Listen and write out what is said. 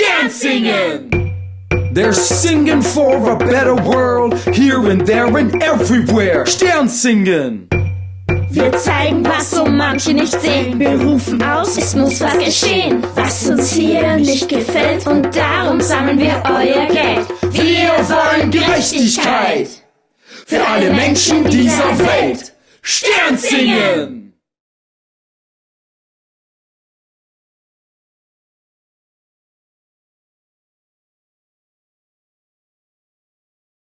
Stern singen! They're singing for a better world, here and there and everywhere. Stern singen! Wir zeigen, was so manche nicht sehen. Wir rufen aus, es muss was geschehen, was uns hier nicht gefällt. Und darum sammeln wir euer Geld. Wir wollen Gerechtigkeit für alle Menschen dieser Welt. Stern singen!